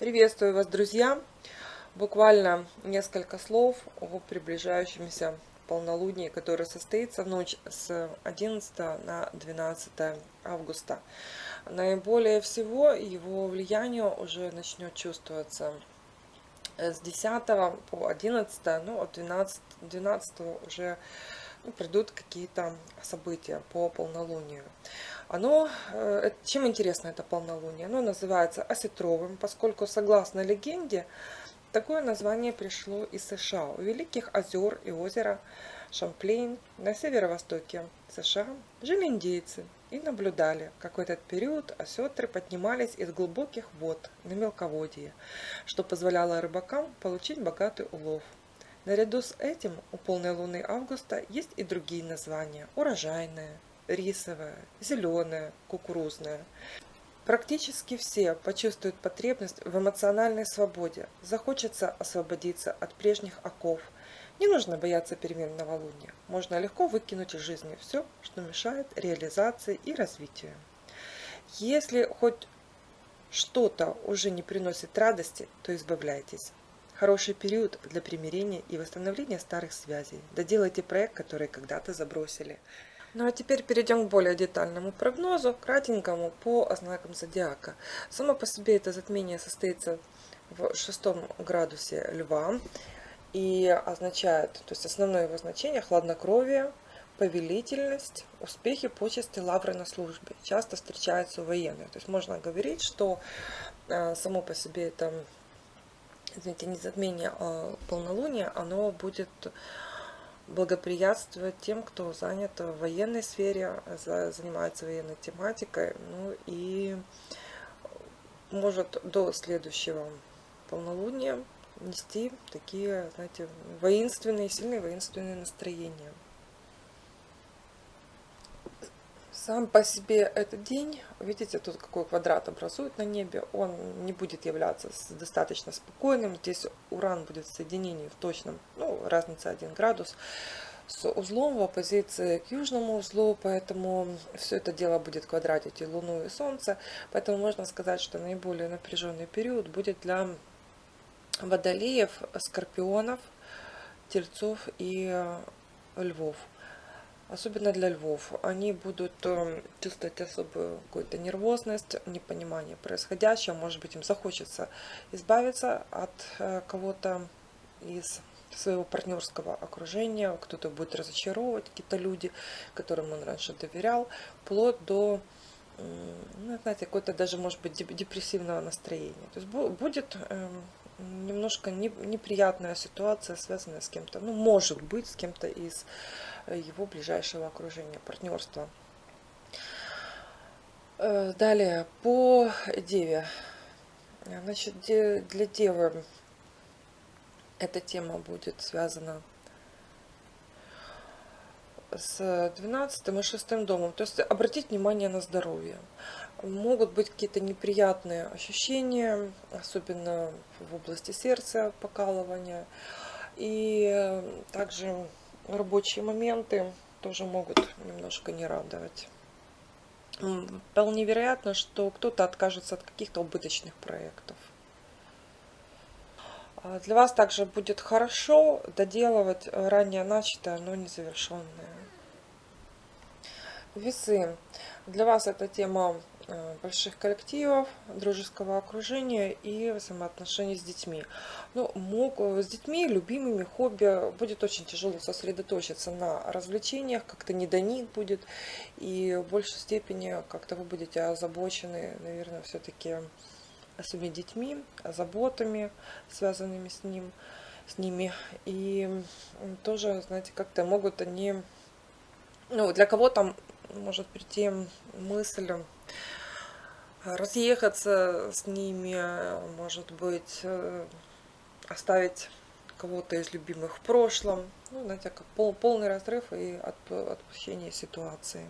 Приветствую вас, друзья! Буквально несколько слов о приближающемся полнолунии, которое состоится в ночь с 11 на 12 августа. Наиболее всего его влияние уже начнет чувствоваться с 10 по 11, ну от 12, 12 уже ну, придут какие-то события по полнолунию. Оно, э, чем интересно это полнолуние? Оно называется осетровым, поскольку, согласно легенде, такое название пришло из США. У Великих озер и озера Шамплейн на северо-востоке США жили индейцы и наблюдали, как в этот период осетры поднимались из глубоких вод на мелководье, что позволяло рыбакам получить богатый улов. Наряду с этим у полной луны августа есть и другие названия – урожайная, рисовая, зеленая, кукурузная. Практически все почувствуют потребность в эмоциональной свободе, захочется освободиться от прежних оков. Не нужно бояться перемен новолуния, можно легко выкинуть из жизни все, что мешает реализации и развитию. Если хоть что-то уже не приносит радости, то избавляйтесь. Хороший период для примирения и восстановления старых связей. Доделайте проект, который когда-то забросили. Ну а теперь перейдем к более детальному прогнозу, кратенькому по знакам зодиака. Само по себе это затмение состоится в шестом градусе льва и означает, то есть основное его значение хладнокровие, повелительность, успехи, почести, лавры на службе. Часто встречаются у военных. То есть можно говорить, что э, само по себе это, извините, не затмение, а полнолуние, оно будет благоприятствовать тем, кто занят в военной сфере, занимается военной тематикой, ну и может до следующего полнолуния нести такие, знаете, воинственные, сильные воинственные настроения. Сам по себе этот день, видите, тут какой квадрат образует на небе, он не будет являться достаточно спокойным. Здесь Уран будет в соединении в точном, ну, разница 1 градус, с узлом в оппозиции к южному узлу, поэтому все это дело будет квадратить и Луну, и Солнце. Поэтому можно сказать, что наиболее напряженный период будет для водолеев, скорпионов, тельцов и львов особенно для львов. Они будут э, чувствовать особую какую-то нервозность, непонимание происходящего. Может быть, им захочется избавиться от э, кого-то из своего партнерского окружения, кто-то будет разочаровывать, какие-то люди, которым он раньше доверял, вплоть до ну, знаете, какое-то даже, может быть, депрессивного настроения. То есть будет немножко неприятная ситуация, связанная с кем-то, ну, может быть, с кем-то из э, его ближайшего окружения, партнерства. Э, далее, по Деве. Значит, для Девы эта тема будет связана с 12 и 6 домом. То есть обратить внимание на здоровье. Могут быть какие-то неприятные ощущения, особенно в области сердца, покалывания. И также рабочие моменты тоже могут немножко не радовать. Вполне вероятно, что кто-то откажется от каких-то убыточных проектов. А для вас также будет хорошо доделывать ранее начатое, но незавершенное. Весы. Для вас эта тема больших коллективов, дружеского окружения и взаимоотношений с детьми. Ну, мог, с детьми, любимыми, хобби будет очень тяжело сосредоточиться на развлечениях, как-то не до них будет, и в большей степени как-то вы будете озабочены, наверное, все-таки своими детьми, заботами, связанными с ним, с ними. И тоже, знаете, как-то могут они, ну, для кого-то может прийти мысль разъехаться с ними, может быть, э, оставить кого-то из любимых в прошлом. Ну, знаете, как пол, полный разрыв и отпущение ситуации.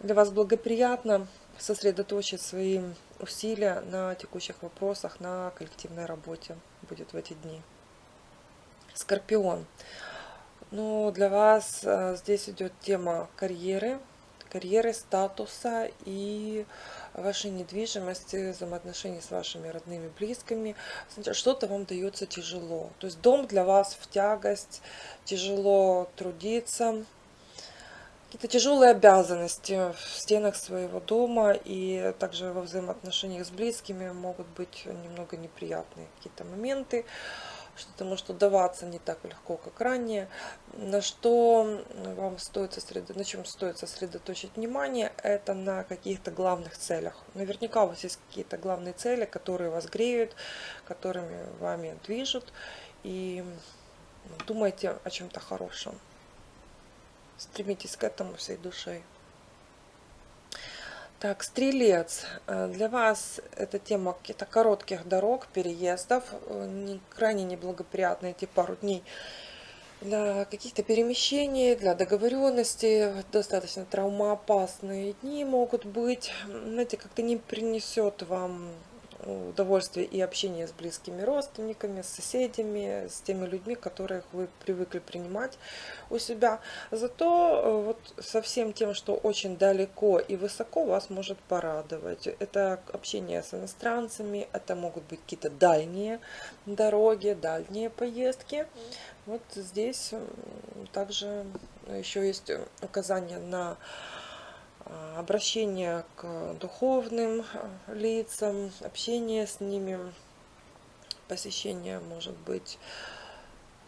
Для вас благоприятно сосредоточить свои усилия на текущих вопросах, на коллективной работе будет в эти дни. Скорпион. Ну, для вас э, здесь идет тема карьеры, карьеры, статуса и вашей недвижимости, взаимоотношений с вашими родными, близкими. Что-то вам дается тяжело. То есть дом для вас в тягость, тяжело трудиться, какие-то тяжелые обязанности в стенах своего дома и также во взаимоотношениях с близкими могут быть немного неприятные какие-то моменты что-то может удаваться не так легко, как ранее. На что вам стоит сосредоточить, на чем стоит сосредоточить внимание, это на каких-то главных целях. Наверняка у вас есть какие-то главные цели, которые вас греют, которыми вами движут. И думайте о чем-то хорошем. Стремитесь к этому всей душой. Так, стрелец. Э, для вас эта тема каких-то коротких дорог, переездов, э, не, крайне неблагоприятные эти пару дней для каких-то перемещений, для договоренности, достаточно травмоопасные дни могут быть. Знаете, как-то не принесет вам удовольствие и общение с близкими родственниками, с соседями, с теми людьми, которых вы привыкли принимать у себя. Зато э, вот со всем тем, что очень далеко и высоко вас может порадовать. Это общение с иностранцами, это могут быть какие-то дальние дороги, дальние поездки. Вот здесь также еще есть указание на обращение к духовным а, лицам, общение с ними, посещение, может быть,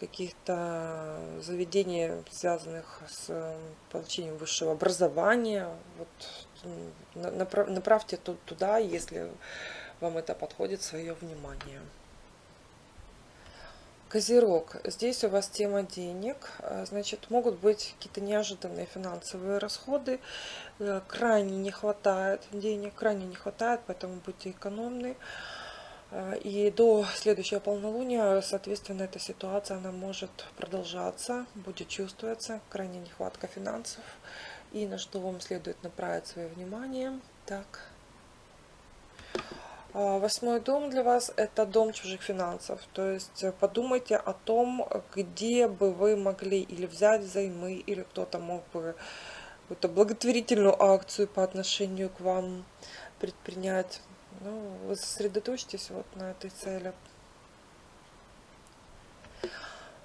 каких-то заведений, связанных с получением высшего образования. Вот, направьте туда, если вам это подходит, свое внимание. Козерог. Здесь у вас тема денег. А, значит, могут быть какие-то неожиданные финансовые расходы. Э, крайне не хватает денег, крайне не хватает, поэтому будьте экономны. А, и до следующего полнолуния, соответственно, эта ситуация она может продолжаться, будет чувствоваться, крайне нехватка финансов. И на что вам следует направить свое внимание. Так. А, восьмой дом для вас – это дом чужих финансов. То есть э, подумайте о том, где бы вы могли или взять взаймы, или кто-то мог бы какую-то благотворительную акцию по отношению к вам предпринять. Ну, вы сосредоточьтесь вот на этой цели.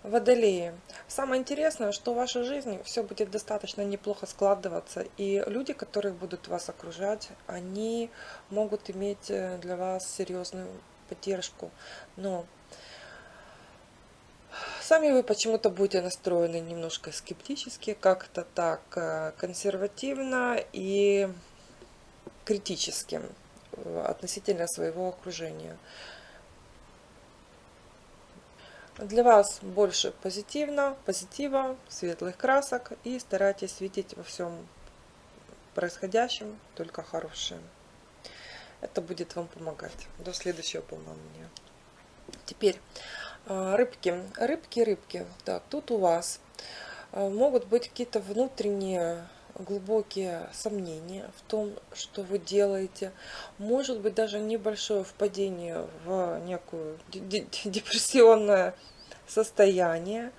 Водолеи. Самое интересное, что в вашей жизни все будет достаточно неплохо складываться, и люди, которые будут вас окружать, они могут иметь э, для вас серьезную поддержку. Но сами вы почему-то будете настроены немножко скептически, как-то так э, консервативно и критически э, относительно своего окружения. Для вас больше позитивно, позитива, светлых красок и старайтесь видеть во всем происходящем только хорошее. Это будет вам помогать до следующего полнолуния. Теперь а, рыбки, рыбки, рыбки. Так, тут у вас а, могут быть какие-то внутренние глубокие сомнения в том, что вы делаете. Может быть даже небольшое впадение в некую депрессионное состояние.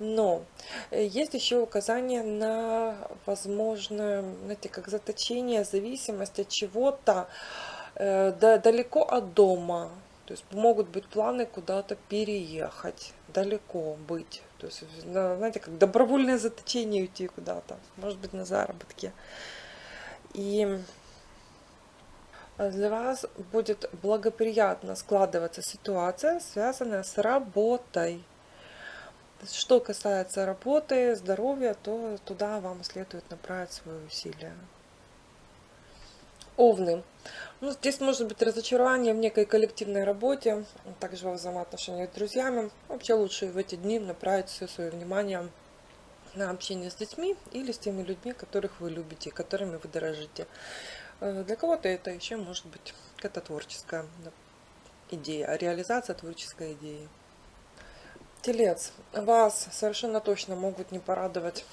Но есть еще указание на возможное, знаете, как заточение, зависимость от чего-то э, далеко от дома. То есть могут быть планы куда-то переехать, далеко быть. То есть, знаете, как добровольное заточение уйти куда-то, может быть, на заработки. И для вас будет благоприятно складываться ситуация, связанная с работой. Что касается работы, здоровья, то туда вам следует направить свои усилия. Овны. Ну, здесь может быть разочарование в некой коллективной работе, также во взаимоотношениях с друзьями. Вообще лучше в эти дни направить все свое внимание на общение с детьми или с теми людьми, которых вы любите, которыми вы дорожите. Э, для кого-то это еще может быть какая-то творческая идея, реализация творческой идеи. Телец, вас совершенно точно могут не порадовать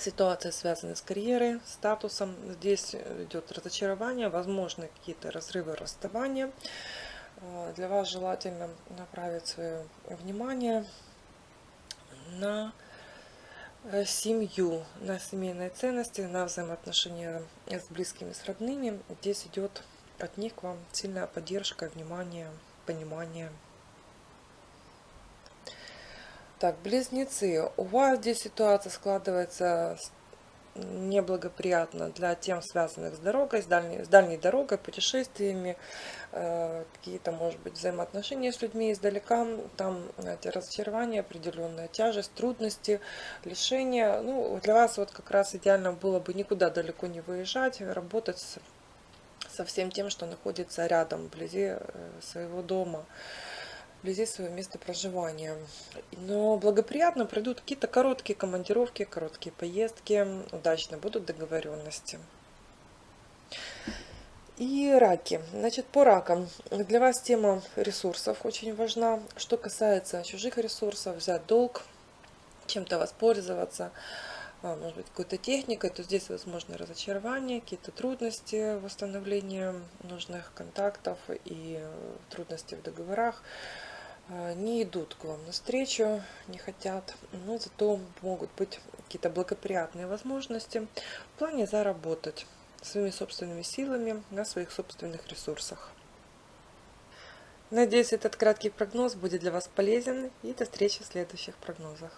ситуация, связанная с карьерой, статусом. Здесь идет разочарование, возможно какие-то разрывы, расставания. Э, для вас желательно направить свое внимание на э, семью, на семейные ценности, на взаимоотношения с близкими, с родными. Здесь идет от них к вам сильная поддержка, внимание, понимание. Так, близнецы. У вас здесь ситуация складывается неблагоприятно для тем, связанных с дорогой, с дальней, с дальней дорогой, путешествиями, э, какие-то, может быть, взаимоотношения с людьми издалека, там эти разочарования, определенная тяжесть, трудности, лишения. Ну, для вас вот как раз идеально было бы никуда далеко не выезжать, работать со всем тем, что находится рядом, вблизи э, своего дома вблизи своего места проживания. Но благоприятно пройдут какие-то короткие командировки, короткие поездки, удачно будут договоренности. И раки. Значит, по ракам. Для вас тема ресурсов очень важна. Что касается чужих ресурсов, взять долг, чем-то воспользоваться, может быть, какой-то техникой, то здесь возможно разочарование, какие-то трудности восстановления нужных контактов и трудности в договорах. А, не идут к вам навстречу, не хотят, но зато могут быть какие-то благоприятные возможности в плане заработать своими собственными силами на своих собственных ресурсах. Надеюсь, этот краткий прогноз будет для вас полезен и до встречи в следующих прогнозах.